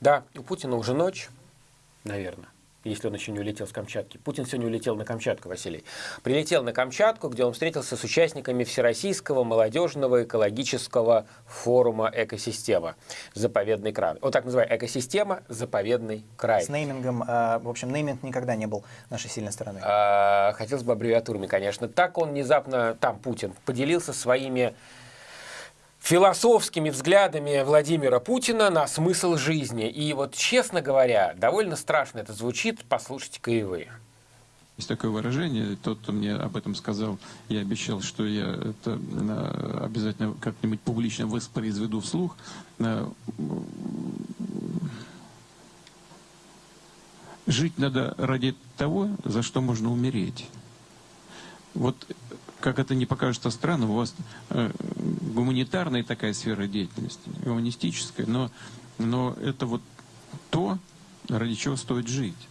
Да, у Путина уже ночь, наверное если он еще не улетел с Камчатки. Путин сегодня улетел на Камчатку, Василий. Прилетел на Камчатку, где он встретился с участниками Всероссийского молодежного экологического форума «Экосистема. Заповедный край». Вот так называю «Экосистема. Заповедный край». С неймингом, э, в общем, нейминг никогда не был нашей сильной стороной. А, хотелось бы аббревиатурами, конечно. Так он внезапно, там Путин, поделился своими философскими взглядами Владимира Путина на смысл жизни. И вот, честно говоря, довольно страшно это звучит, послушайте-ка и вы. Есть такое выражение, тот, кто мне об этом сказал, я обещал, что я это э, обязательно как-нибудь публично воспроизведу вслух. Э, жить надо ради того, за что можно умереть. Вот как это не покажется странно, у вас э, гуманитарная такая сфера деятельности, гуманистическая, но, но это вот то, ради чего стоит жить.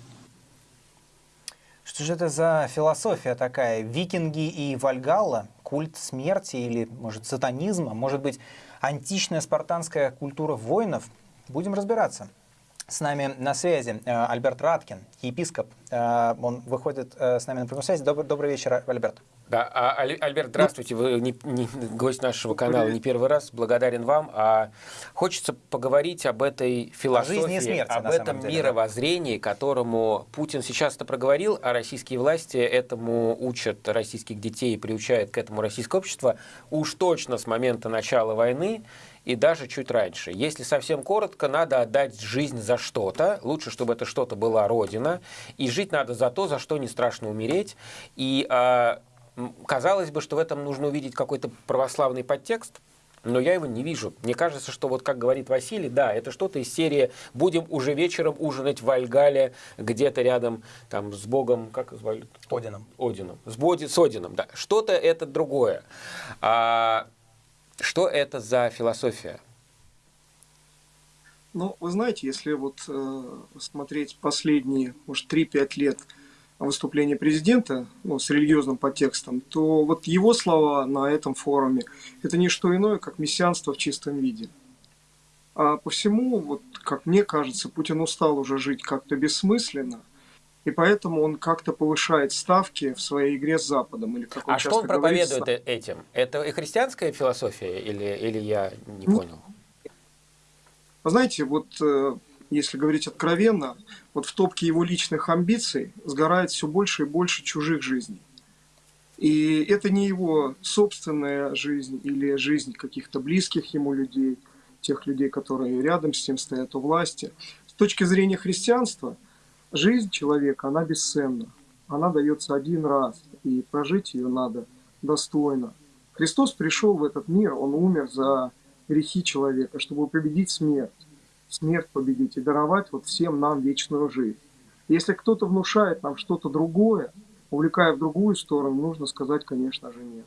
Что же это за философия такая? Викинги и Вальгалла? Культ смерти или, может, сатанизма? Может быть, античная спартанская культура воинов? Будем разбираться. С нами на связи э, Альберт Раткин, епископ. Э, он выходит э, с нами на прямую связь. Добрый, добрый вечер, Альберт. Да, а, Альберт, здравствуйте. Вы не, не, гость нашего канала не первый раз. Благодарен вам. А хочется поговорить об этой философии, о смерти, об этом деле, мировоззрении, которому Путин сейчас-то проговорил, а российские власти этому учат российских детей и приучают к этому российское общество уж точно с момента начала войны и даже чуть раньше. Если совсем коротко, надо отдать жизнь за что-то. Лучше, чтобы это что-то была Родина. И жить надо за то, за что не страшно умереть. И а, Казалось бы, что в этом нужно увидеть какой-то православный подтекст, но я его не вижу. Мне кажется, что вот как говорит Василий, да, это что-то из серии «Будем уже вечером ужинать в Альгале, где-то рядом там, с Богом, как звали? Одином. Одином. С, Боди, с Одином, да. Что-то это другое. А, что это за философия? Ну, вы знаете, если вот э, смотреть последние, может, 3-5 лет – выступление президента ну, с религиозным подтекстом, то вот его слова на этом форуме – это не что иное, как мессианство в чистом виде. А по всему, вот, как мне кажется, Путин устал уже жить как-то бессмысленно, и поэтому он как-то повышает ставки в своей игре с Западом. Или, как он а что он проповедует говорит, этим? Это и христианская философия, или, или я не понял? Вы знаете, вот э, если говорить откровенно, вот в топке его личных амбиций сгорает все больше и больше чужих жизней. И это не его собственная жизнь или жизнь каких-то близких ему людей, тех людей, которые рядом с ним стоят у власти. С точки зрения христианства, жизнь человека, она бесценна. Она дается один раз, и прожить ее надо достойно. Христос пришел в этот мир, Он умер за грехи человека, чтобы победить смерть смерть победить и даровать вот всем нам вечную жизнь. Если кто-то внушает нам что-то другое, увлекая в другую сторону, нужно сказать, конечно же, нет.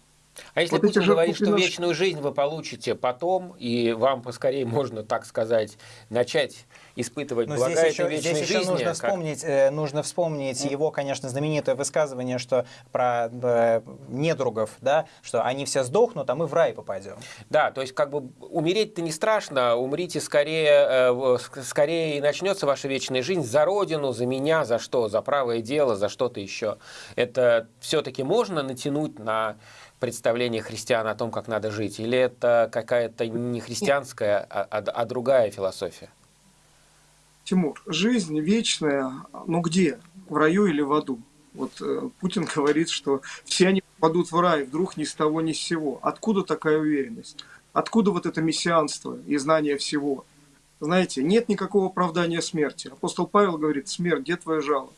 А если вот Путин говорит, что вечную жизнь вы получите потом, и вам поскорее можно, так сказать, начать испытывать Но блага здесь этой еще, вечной здесь жизни. Еще нужно как... вспомнить, э, нужно вспомнить mm. его, конечно, знаменитое высказывание, что про э, недругов, да, что они все сдохнут, а мы в рай попадем. Да, то есть как бы умереть-то не страшно, умрите скорее, э, скорее и начнется ваша вечная жизнь за родину, за меня, за что, за правое дело, за что-то еще. Это все-таки можно натянуть на представление христиан о том, как надо жить? Или это какая-то не христианская, а, а, а другая философия? Тимур, жизнь вечная, ну где? В раю или в аду? Вот э, Путин говорит, что все они попадут в рай, вдруг ни с того ни с сего. Откуда такая уверенность? Откуда вот это мессианство и знание всего? Знаете, нет никакого оправдания смерти. Апостол Павел говорит, смерть, где твоя жало?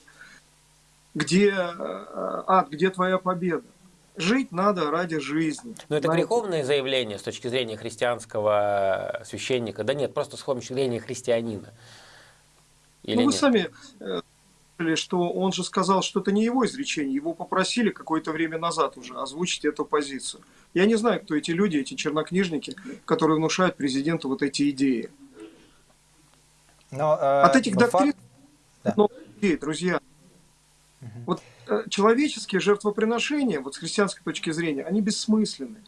Где э, ад, где твоя победа? Жить надо ради жизни. Но это знаете? греховное заявление с точки зрения христианского священника? Да нет, просто с точки зрения христианина. Или ну, вы нет? сами э, что он же сказал, что это не его изречение, его попросили какое-то время назад уже озвучить эту позицию. Я не знаю, кто эти люди, эти чернокнижники, которые внушают президенту вот эти идеи. Но, э, От этих доктрин, факт... да. друзья, угу. вот человеческие жертвоприношения, вот с христианской точки зрения, они бессмысленны.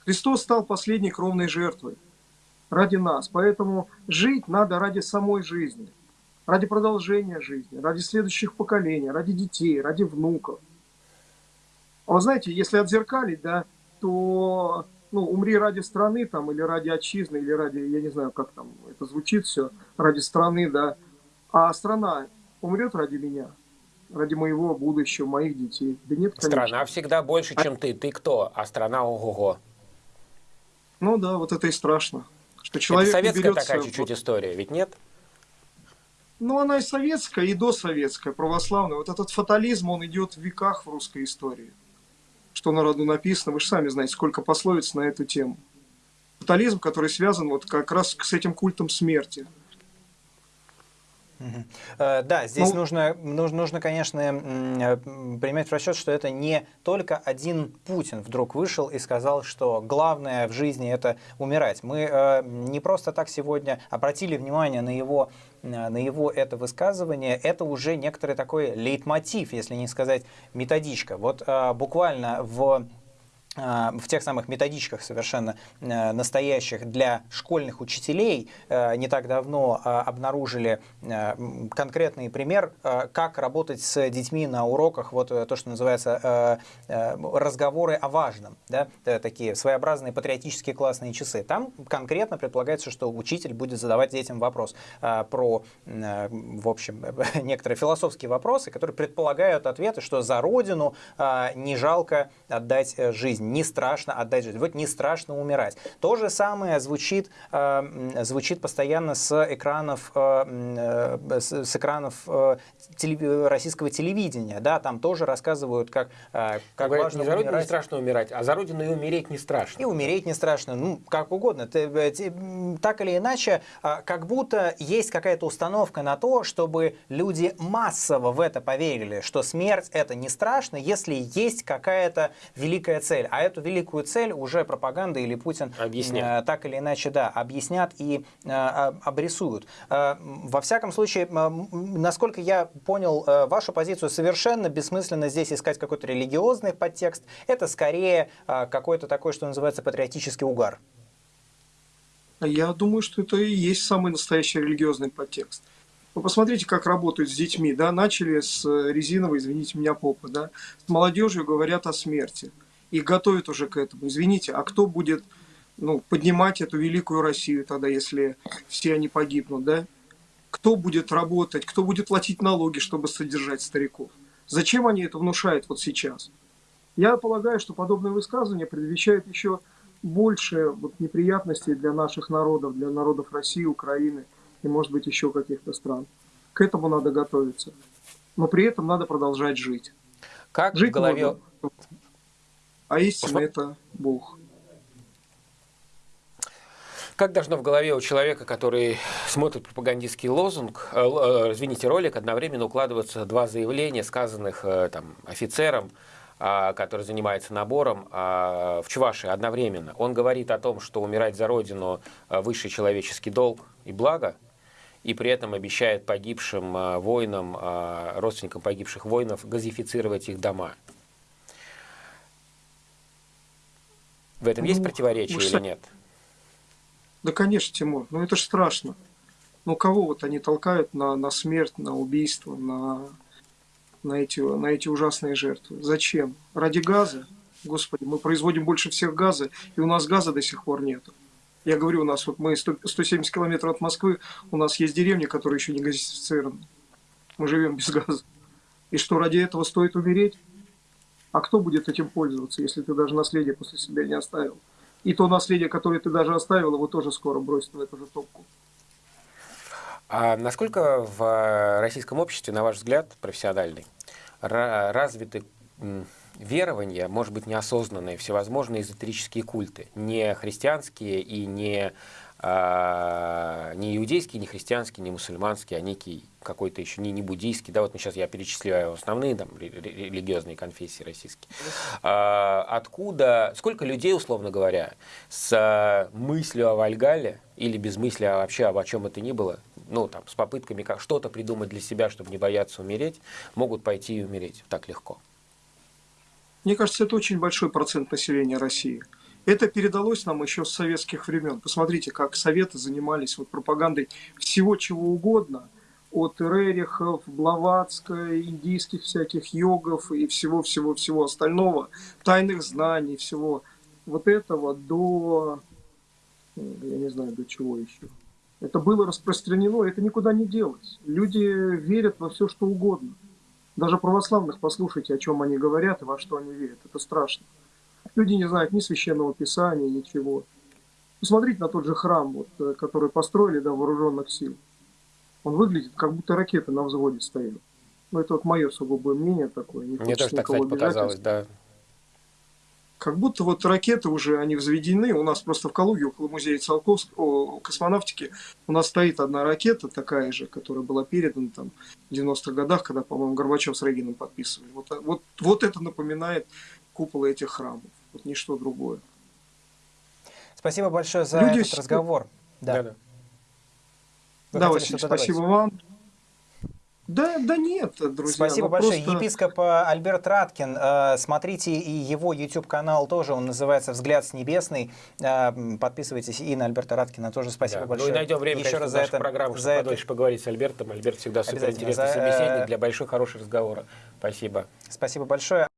Христос стал последней кровной жертвой. ради нас. Поэтому жить надо ради самой жизни, ради продолжения жизни, ради следующих поколений, ради детей, ради внуков. А вы знаете, если отзеркалить, да, то ну, умри ради страны там, или ради отчизны, или ради, я не знаю, как там это звучит все, ради страны, да, а страна умрет ради меня, ради моего будущего, моих детей. Да нет, конечно. Страна всегда больше, чем ты. Ты кто? А страна ого-го. Ну да, вот это и страшно. Что человек это советская берется... такая чуть-чуть история, ведь нет? Ну, она и советская, и досоветская, православная. Вот этот фатализм, он идет в веках в русской истории. Что на роду написано, вы же сами знаете, сколько пословиц на эту тему. Фатализм, который связан вот как раз с этим культом смерти. Э, да, здесь ну, нужно, нужно, нужно, конечно, э, принимать в расчет, что это не только один Путин вдруг вышел и сказал, что главное в жизни это умирать. Мы э, не просто так сегодня обратили внимание на его, на его это высказывание, это уже некоторый такой лейтмотив, если не сказать методичка. Вот буквально в в тех самых методичках совершенно э, настоящих для школьных учителей э, не так давно а, обнаружили э, конкретный пример, как работать с детьми на уроках, вот то, что называется разговоры о важном, да, такие своеобразные патриотические классные часы. Там конкретно предполагается, что учитель будет задавать детям вопрос про, в общем, некоторые философские вопросы, которые предполагают ответы, что за родину не жалко отдать жизнь не страшно отдать жизнь, вот не страшно умирать. То же самое звучит, э, звучит постоянно с экранов, э, э, с, экранов российского телевидения. Да, там тоже рассказывают, как, как Говорят, важно не за родину не страшно умирать, а за родину и умереть не страшно. И умереть не страшно, ну, как угодно. Так или иначе, как будто есть какая-то установка на то, чтобы люди массово в это поверили, что смерть это не страшно, если есть какая-то великая цель. А эту великую цель уже пропаганда или Путин объяснят. Э, так или иначе да, объяснят и э, обрисуют. Э, во всяком случае, насколько я понял вашу позицию, совершенно бессмысленно здесь искать какой-то религиозный подтекст. Это скорее какой-то такой, что называется, патриотический угар. Я думаю, что это и есть самый настоящий религиозный подтекст. Вы посмотрите, как работают с детьми, да, начали с резиновой, извините меня, попы, да, с молодежью говорят о смерти – и готовят уже к этому. Извините, а кто будет ну, поднимать эту великую Россию тогда, если все они погибнут, да? Кто будет работать, кто будет платить налоги, чтобы содержать стариков? Зачем они это внушают вот сейчас? Я полагаю, что подобное высказывание предвещает еще больше вот неприятностей для наших народов, для народов России, Украины и, может быть, еще каких-то стран. К этому надо готовиться. Но при этом надо продолжать жить. Как жить в голове... Можно а истина – это Бог. Как должно в голове у человека, который смотрит пропагандистский лозунг, э, э, извините, ролик, одновременно укладываться два заявления, сказанных э, там, офицером, э, который занимается набором э, в Чувашии одновременно. Он говорит о том, что умирать за Родину э, – высший человеческий долг и благо, и при этом обещает погибшим э, воинам, э, родственникам погибших воинов газифицировать их дома. В этом ну, есть противоречие или нет? Да, конечно, Тимур. Ну, это же страшно. Ну, кого вот они толкают на, на смерть, на убийство, на, на, эти, на эти ужасные жертвы? Зачем? Ради газа? Господи, мы производим больше всех газа, и у нас газа до сих пор нет. Я говорю, у нас вот мы 100, 170 километров от Москвы, у нас есть деревни, которые еще не газифицированы. Мы живем без газа. И что, ради этого стоит умереть? А кто будет этим пользоваться, если ты даже наследие после себя не оставил? И то наследие, которое ты даже оставил, его тоже скоро бросят в эту же топку. А насколько в российском обществе, на ваш взгляд, профессиональный, развиты верования, может быть, неосознанные, всевозможные эзотерические культы, не христианские и не не иудейский, не христианский, не мусульманский, а некий какой-то еще не, не буддийский, да, вот мы сейчас я перечисляю основные там религиозные конфессии российские. А, откуда, сколько людей, условно говоря, с мыслью о Вальгале или без мысли а вообще об о чем это ни было, ну там с попытками как что-то придумать для себя, чтобы не бояться умереть, могут пойти и умереть так легко? Мне кажется, это очень большой процент населения России. Это передалось нам еще с советских времен. Посмотрите, как советы занимались вот пропагандой всего чего угодно, от Рерихов, Блаватской, индийских всяких йогов и всего-всего-всего остального, тайных знаний, всего вот этого до, я не знаю, до чего еще. Это было распространено, это никуда не делось. Люди верят во все, что угодно. Даже православных послушайте, о чем они говорят и во что они верят. Это страшно. Люди не знают ни священного писания, ничего. Посмотрите на тот же храм, вот, э, который построили до вооруженных сил. Он выглядит, как будто ракеты на взводе стоят. Ну, это вот мое сугубое мнение такое. Не Мне тоже так, кстати, показалось, да. Как будто вот ракеты уже, они взведены. У нас просто в Калуге, около музея Циолковского, космонавтики, у нас стоит одна ракета такая же, которая была передана там в 90-х годах, когда, по-моему, Горбачев с Регином подписывали. Вот, вот, вот это напоминает куполы этих храмов. Вот ничто другое. Спасибо большое за Люди этот разговор. Да, да. да Василий, спасибо вам. Да, да нет, друзья. Спасибо большое. Просто... Епископ э, Альберт Раткин. Э, смотрите и его YouTube-канал тоже, он называется «Взгляд с небесный». Э, подписывайтесь и на Альберта Раткина тоже. Спасибо да. большое. Ну и найдем время, Еще конечно, раз за это, программу, чтобы это... подольше поговорить с Альбертом. Альберт всегда супер интересный за... собеседник для большой, хорошего разговора. Спасибо. Спасибо большое.